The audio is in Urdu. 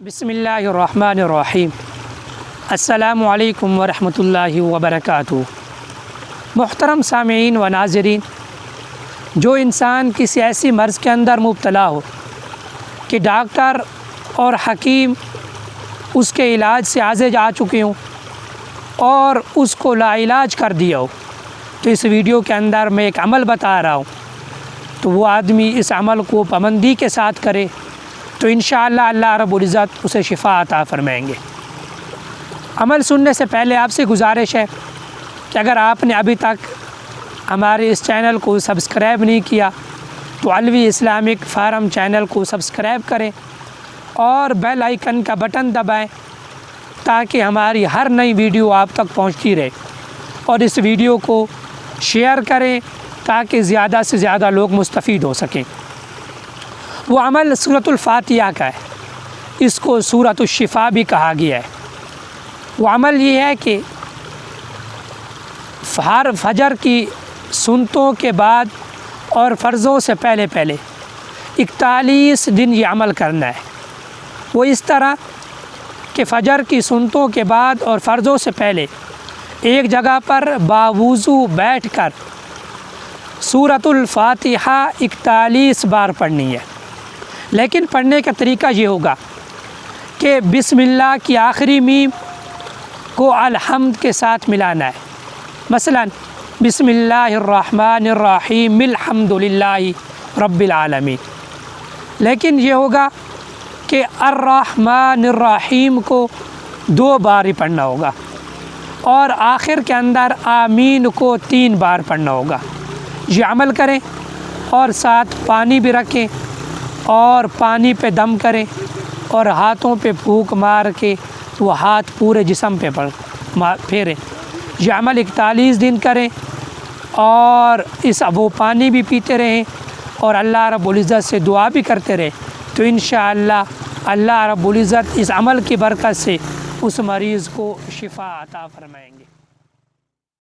بسم اللہ الرحمن الرحیم السلام علیکم ورحمۃ اللہ وبرکاتہ محترم سامعین و ناظرین جو انسان کسی ایسی مرض کے اندر مبتلا ہو کہ ڈاکٹر اور حکیم اس کے علاج سے آزے جا چکے ہوں اور اس کو لا علاج کر دیا ہو، تو اس ویڈیو کے اندر میں ایک عمل بتا رہا ہوں۔ تو وہ آدمی اس عمل کو پابندی کے ساتھ کرے تو انشاءاللہ اللہ رب العزت اسے شفا عطا فرمائیں گے۔ عمل سننے سے پہلے آپ سے گزارش ہے کہ اگر آپ نے ابھی تک ہمارے اس چینل کو سبسکرائب نہیں کیا تو علوی اسلامک فارم چینل کو سبسکرائب کریں اور بیل آئیکن کا بٹن دبائیں تاکہ ہماری ہر نئی ویڈیو آپ تک پہنچتی رہے اور اس ویڈیو کو شیئر کریں تاکہ زیادہ سے زیادہ لوگ مستفید ہو سکیں۔ وہ عمل صورت الفاتحہ کا ہے۔ اس کو صورت الشفا بھی کہا گیا ہے۔ وہ عمل یہ ہے کہ ہر فجر کی سنتوں کے بعد اور فرضوں سے پہلے پہلے اکتالیس دن یہ عمل کرنا ہے۔ وہ اس طرح کہ فجر کی سنتوں کے بعد اور فرضوں سے پہلے ایک جگہ پر باوضو بیٹھ کر صورت الفاتحہ اکتالیس بار پڑھنی ہے۔ لیکن پڑھنے کا طریقہ یہ ہوگا کہ بسم اللہ کی آخری میم کو الحمد کے ساتھ ملانا ہے۔ مثلا، بسم اللہ الرحمن الرحیم، الحمد للہ رب العالمین۔ لیکن یہ ہوگا کہ الرحمن الرحیم کو دو بار ہی پڑھنا ہوگا اور آخر کے اندر آمین کو تین بار پڑھنا ہوگا۔ یہ عمل کریں اور ساتھ پانی بھی رکھیں اور پانی پہ دم کریں اور ہاتھوں پہ پھونک مار کے وہ ہاتھ پورے جسم پہ پڑ پھیریں یہ عمل اکتالیس دن کریں اور اس وہ پانی بھی پیتے رہیں اور اللہ رب العزت سے دعا بھی کرتے رہیں تو انشاءاللہ اللہ رب العزت اس عمل کی برکت سے اس مریض کو شفا عطا فرمائیں گے۔